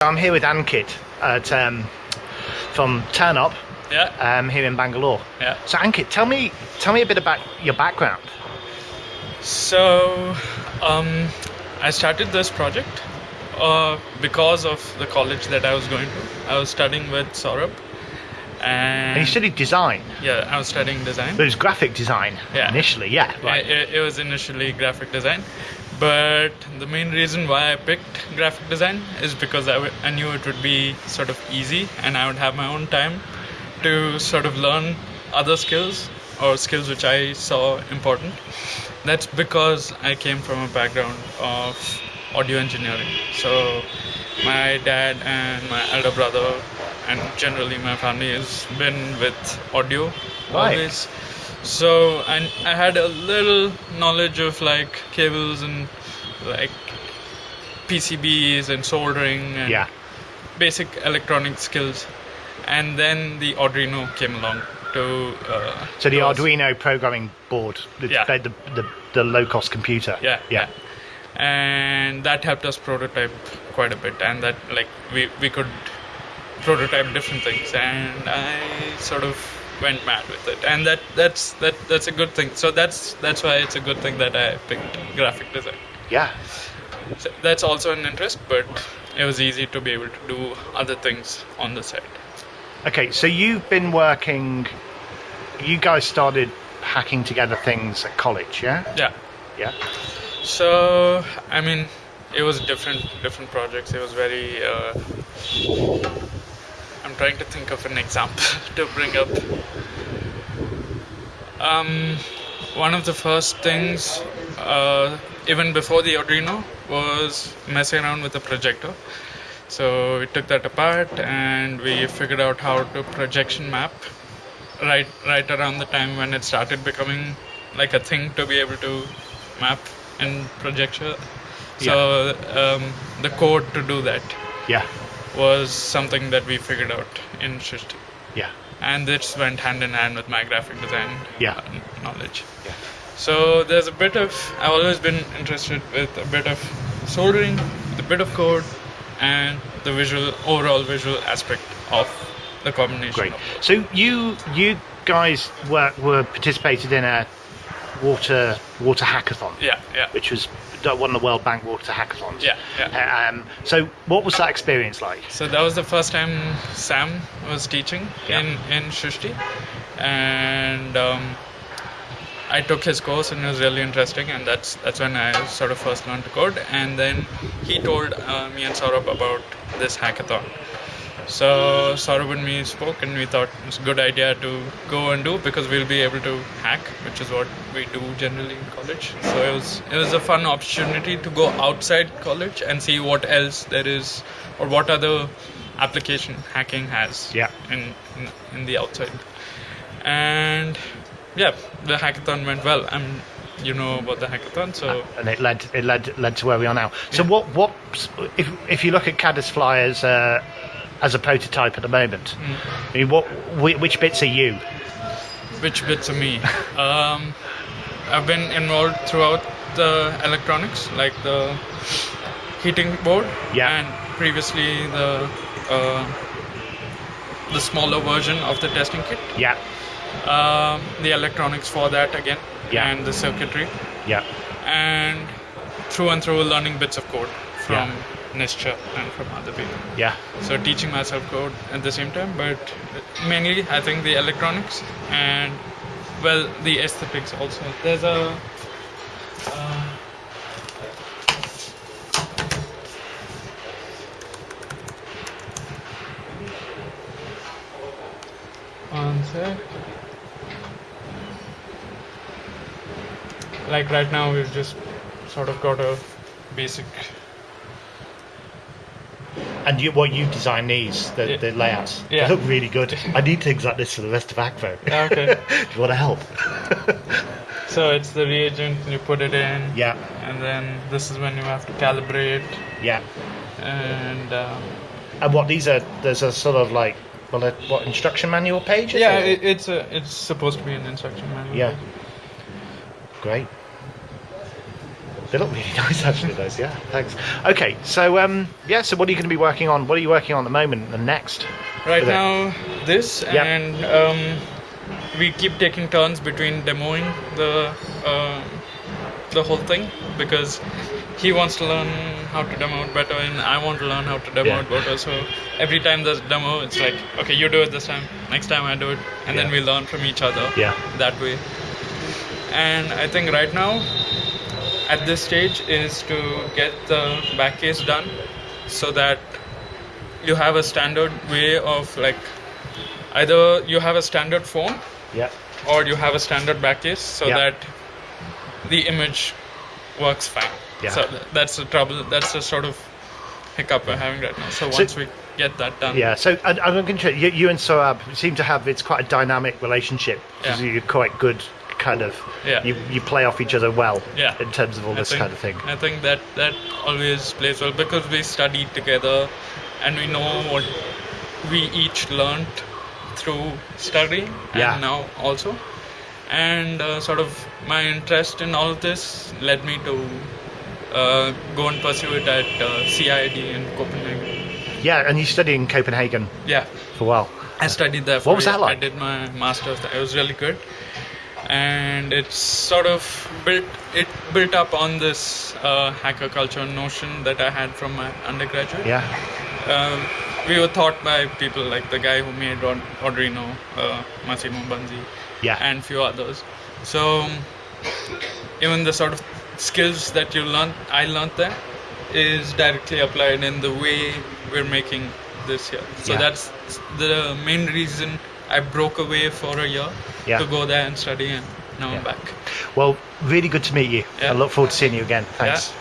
I'm here with Ankit at, um, from Turn Up Yeah, um, here in Bangalore. yeah. So Ankit, tell me tell me a bit about your background. So, um, I started this project uh, because of the college that I was going to. I was studying with Saurabh, and, And you studied design, yeah, I was studying design. but it was graphic design Yeah. initially. Yeah, right. It, it was initially graphic design, but the main reason why I picked graphic design is because I, w- I knew it would be sort of easy and I would have my own time to sort of learn other skills or skills which I saw important. That's because I came from a background of audio engineering. So my dad and my elder brother and generally my family has been with audio Right. always. So and I had a little knowledge of like cables and like PCBs and soldering and yeah. basic electronic skills. And then the Arduino came along to. Uh, So the. Arduino programming board, the Yeah. the, the, the low cost computer. Yeah, yeah. And that helped us prototype quite a bit, and that like we we could prototype different things, and I sort of went mad with it, and that that's that that's a good thing. So that's that's why it's a good thing that I picked graphic design. yeah. So that's also an interest, but it was easy to be able to do other things on the side. Okay, so you've been working. You guys started hacking together things at college, yeah? Yeah. Yeah. So I mean, it was different different projects. It was very. Uh, I'm trying to think of an example to bring up. Um, one of the first things, uh, even before the Arduino, was messing around with the projector. So we took that apart and we figured out how to projection map right right around the time when it started becoming like a thing to be able to map in projector. So um, the code to do that Yeah. Was something that we figured out in Srishti. Yeah. And this went hand in hand with my graphic design Yeah. uh, knowledge. Yeah. So there's a bit of I've always been interested with a bit of soldering, with a bit of code, and the visual overall visual aspect of the combination. Great. So you you guys were were participated in a water water hackathon, Yeah, yeah. which was one of the World Bank water hackathons. Yeah, yeah. Um, so what was that experience like? So that was the first time Sam was teaching Yeah. in in Srishti, and um, I took his course and it was really interesting. And that's that's when I sort of first learned to code. And then he told uh, me and Saurabh about this hackathon. So Saurabh and me spoke, and we thought it's a good idea to go and do because we'll be able to hack, which is what we do generally in college. So it was it was a fun opportunity to go outside college and see what else there is, or what other application hacking has Yeah. in, in in the outside. And yeah, the hackathon went well. I'm you know about the hackathon, so uh, And it led it led led to where we are now. So Yeah. what what if if you look at Caddisfly's a as a prototype at the moment? Mm. I mean, what whi- which bits are you? which bits are me um, i've been involved throughout the electronics like the heating board Yeah. and previously the uh, the smaller version of the testing kit Yeah. um, the electronics for that again Yeah. and the circuitry Yeah. and through and through learning bits of code from Yeah. Nisha and from other people. Yeah. so teaching myself code at the same time but mainly i think the electronics and well the aesthetics also. There's a uh, one sec. Like right now we've just sort of got a basic And you, what you design these, the, Yeah. the layouts, Yeah. they look really good. I need things like this for the rest of Akvo. Okay. Do you want to help? So it's the reagent, you put it in, yeah, and then this is when you have to calibrate, yeah. and um, And what these are? There's a sort of like, well, a, what instruction manual page? yeah, it? it, it's a it's supposed to be an instruction manual. Yeah. Great. They look really nice, actually. Those, yeah. Thanks. Okay, so um, yeah. So what are you going to be working on? What are you working on at the moment and next? Right now, this Yep. and um, we keep taking turns between demoing the uh, the whole thing because he wants to learn how to demo it better and I want to learn how to demo Yeah. it better. So every time there's a demo, it's like, okay, you do it this time, next time I do it, and then we learn from each other Yeah. that way. And I think right now, at this stage, is to get the back case done so that you have a standard way of like either you have a standard phone Yeah. or you have a standard back case so Yeah. that the image works fine. Yeah. So that's the trouble. That's the sort of hiccup we're having right now. So So- once we get that done, Yeah. So I, I'm going to you, you and Saurabh seem to have it's quite a dynamic relationship. 'cause Yeah. You're quite good, kind of. Yeah. You you play off each other well. Yeah. In terms of all I this think, kind of thing. I think that that always plays well because we studied together and we know what we each learned through studying Yeah. and now also. And uh, sort of my interest in all of this led me to uh, go and pursue it at uh, CIID in Copenhagen. Yeah. And you studied in Copenhagen Yeah, for a while. I studied there. For What was that like? I did my master's. There. It was really good, and it's sort of built. It built up on this uh, hacker culture notion that I had from my undergraduate. Yeah. Um, we were taught by people like the guy who made Rod- Arduino, uh, Massimo Banzi, Yeah. and few others. So even the sort of skills that you learn, I learned there, is directly applied in the way we're making this here. So Yeah. that's the main reason I broke away for a year Yeah. to go there and study, and now Yeah. I'm back. Well, really good to meet you. I look forward to seeing you again. Thanks.